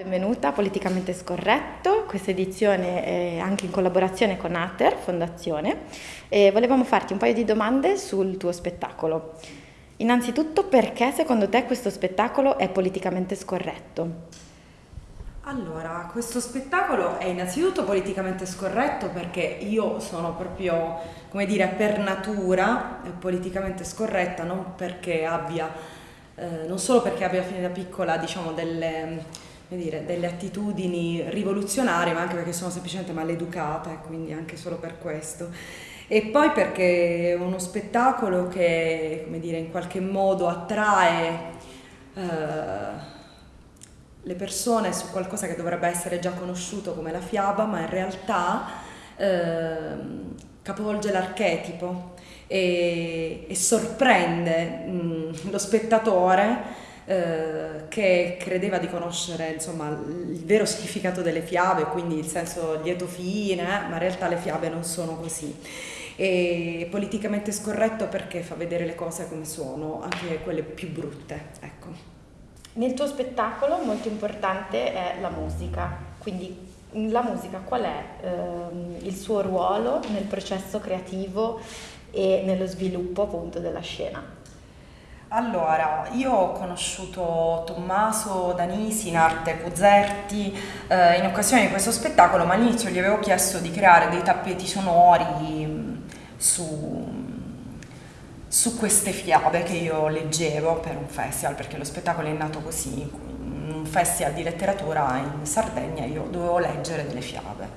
Benvenuta a Politicamente Scorretto, questa edizione è anche in collaborazione con Ater Fondazione e volevamo farti un paio di domande sul tuo spettacolo. Innanzitutto perché secondo te questo spettacolo è politicamente scorretto? Allora, questo spettacolo è innanzitutto politicamente scorretto perché io sono proprio, come dire, per natura politicamente scorretta, non perché abbia, eh, non solo perché abbia fin da piccola, diciamo, delle dire, delle attitudini rivoluzionarie, ma anche perché sono semplicemente maleducata e quindi anche solo per questo. E poi perché è uno spettacolo che, come dire, in qualche modo attrae eh, le persone su qualcosa che dovrebbe essere già conosciuto come la fiaba, ma in realtà eh, capovolge l'archetipo e, e sorprende mh, lo spettatore eh, che credeva di conoscere insomma, il vero significato delle fiabe, quindi il senso lieto fine, ma in realtà le fiabe non sono così. E politicamente scorretto perché fa vedere le cose come sono, anche quelle più brutte. Ecco. Nel tuo spettacolo molto importante è la musica, quindi la musica qual è ehm, il suo ruolo nel processo creativo e nello sviluppo appunto della scena? Allora, io ho conosciuto Tommaso Danisi in arte Cuzzerti eh, in occasione di questo spettacolo, ma all'inizio gli avevo chiesto di creare dei tappeti sonori mm, su, su queste fiabe che io leggevo per un festival, perché lo spettacolo è nato così, un festival di letteratura in Sardegna io dovevo leggere delle fiabe.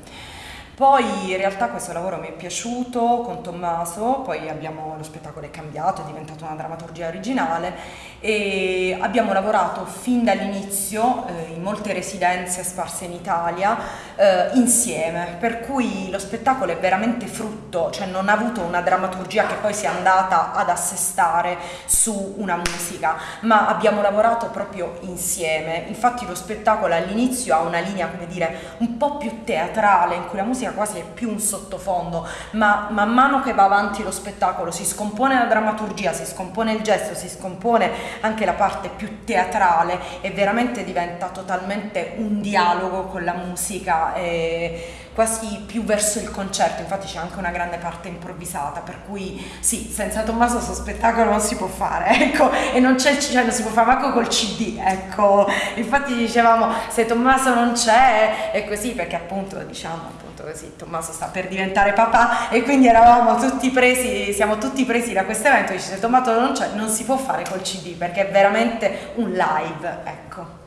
Poi in realtà questo lavoro mi è piaciuto con Tommaso, poi abbiamo, lo spettacolo è cambiato, è diventato una drammaturgia originale e abbiamo lavorato fin dall'inizio eh, in molte residenze sparse in Italia eh, insieme, per cui lo spettacolo è veramente frutto, cioè non ha avuto una drammaturgia che poi sia andata ad assestare su una musica, ma abbiamo lavorato proprio insieme. Infatti lo spettacolo all'inizio ha una linea, come dire, un po' più teatrale in cui la musica musica quasi è più un sottofondo, ma man mano che va avanti lo spettacolo si scompone la drammaturgia, si scompone il gesto, si scompone anche la parte più teatrale e veramente diventa totalmente un dialogo con la musica. E quasi più verso il concerto, infatti c'è anche una grande parte improvvisata, per cui sì, senza Tommaso questo spettacolo non si può fare, ecco, e non c'è, cioè non si può fare manco col CD, ecco, infatti dicevamo se Tommaso non c'è è così perché appunto diciamo appunto così, Tommaso sta per diventare papà e quindi eravamo tutti presi, siamo tutti presi da questo evento, dice se Tommaso non c'è non si può fare col CD perché è veramente un live, ecco.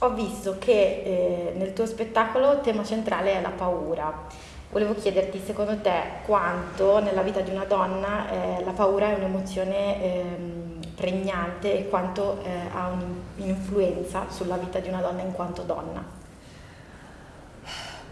Ho visto che eh, nel tuo spettacolo il tema centrale è la paura. Volevo chiederti, secondo te, quanto nella vita di una donna eh, la paura è un'emozione eh, pregnante e quanto eh, ha un'influenza sulla vita di una donna in quanto donna?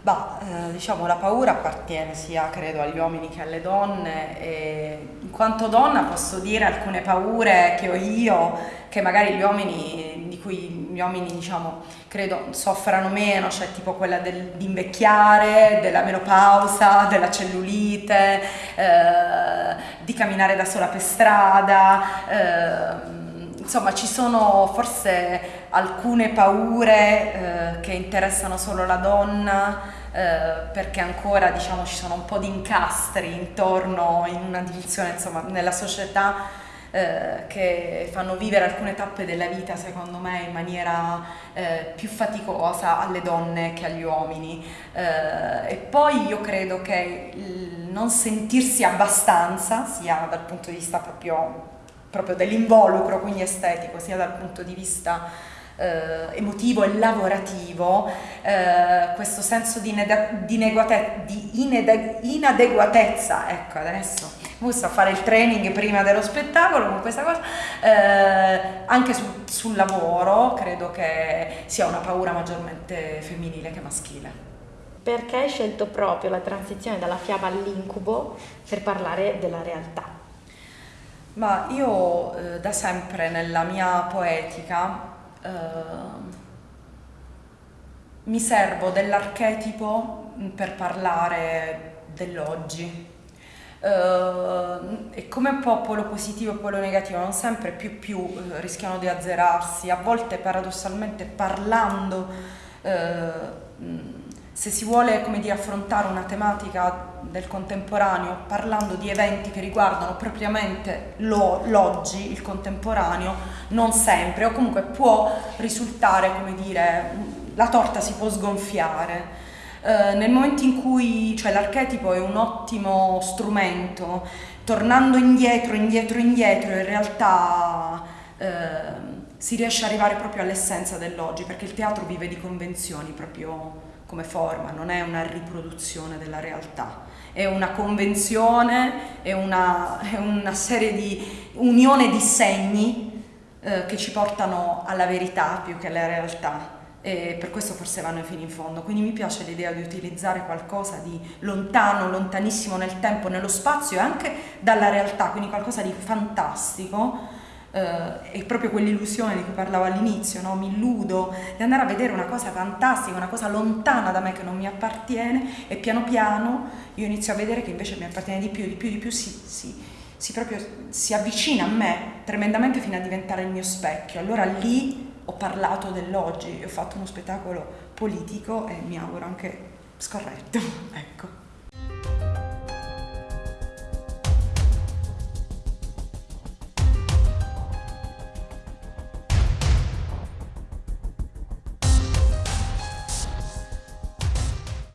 Bah, eh, diciamo la paura appartiene sia credo agli uomini che alle donne e in quanto donna posso dire alcune paure che ho io che magari gli uomini di cui gli uomini diciamo credo soffrano meno, cioè tipo quella del, di invecchiare, della menopausa, della cellulite, eh, di camminare da sola per strada, eh, insomma ci sono forse alcune paure eh, che interessano solo la donna eh, perché ancora diciamo ci sono un po' di incastri intorno in una dimensione insomma nella società eh, che fanno vivere alcune tappe della vita secondo me in maniera eh, più faticosa alle donne che agli uomini. Eh, e poi io credo che il non sentirsi abbastanza sia dal punto di vista proprio, proprio dell'involucro quindi estetico sia dal punto di vista eh, emotivo e lavorativo, eh, questo senso di, di, di inadeguatezza, ecco adesso sto a fare il training prima dello spettacolo con questa cosa, eh, anche sul, sul lavoro credo che sia una paura maggiormente femminile che maschile. Perché hai scelto proprio la transizione dalla fiaba all'incubo per parlare della realtà? Ma io eh, da sempre nella mia poetica Ehm, mi servo dell'archetipo per parlare dell'oggi. Uh, e come popolo positivo e polo negativo non sempre più più uh, rischiano di azzerarsi, a volte paradossalmente parlando uh, se si vuole dire, affrontare una tematica del contemporaneo parlando di eventi che riguardano propriamente lo, l'oggi, il contemporaneo, non sempre, o comunque può risultare, come dire, la torta si può sgonfiare. Eh, nel momento in cui cioè, l'archetipo è un ottimo strumento, tornando indietro, indietro, indietro, in realtà eh, si riesce ad arrivare proprio all'essenza dell'oggi, perché il teatro vive di convenzioni proprio come forma, non è una riproduzione della realtà, è una convenzione, è una, è una serie di unione di segni eh, che ci portano alla verità più che alla realtà e per questo forse vanno fino in fondo. Quindi mi piace l'idea di utilizzare qualcosa di lontano, lontanissimo nel tempo, nello spazio e anche dalla realtà, quindi qualcosa di fantastico eh, è proprio quell'illusione di cui parlavo all'inizio, no? mi illudo di andare a vedere una cosa fantastica, una cosa lontana da me che non mi appartiene e piano piano io inizio a vedere che invece mi appartiene di più, di più, di più, si, si, si, proprio, si avvicina a me tremendamente fino a diventare il mio specchio. Allora lì ho parlato dell'oggi, ho fatto uno spettacolo politico e mi auguro anche scorretto. ecco.